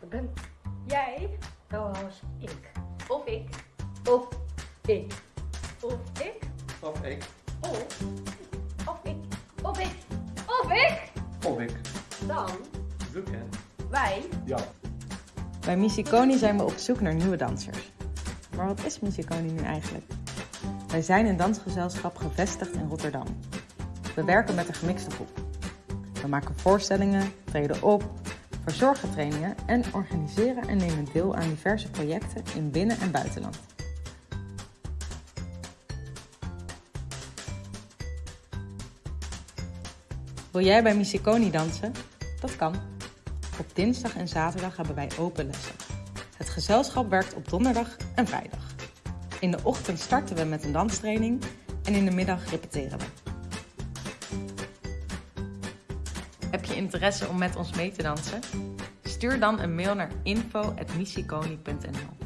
Dat ben jij zoals ik. Of ik. Of ik. Of ik. Of ik. Of, Of ik. of ik. Of ik. Of ik. Dan Weekend. wij. Ja. Bij Misiconi zijn we op zoek naar nieuwe dansers. Maar wat is Misiconi nu eigenlijk? Wij zijn een dansgezelschap gevestigd in Rotterdam. We werken met een gemixte groep. We maken voorstellingen, treden op, verzorgen trainingen en organiseren en nemen deel aan diverse projecten in binnen- en buitenland. Wil jij bij Misiconi dansen? Dat kan. Op dinsdag en zaterdag hebben wij open lessen. Het gezelschap werkt op donderdag en vrijdag. In de ochtend starten we met een danstraining en in de middag repeteren we. Heb je interesse om met ons mee te dansen? Stuur dan een mail naar info.missieconi.nl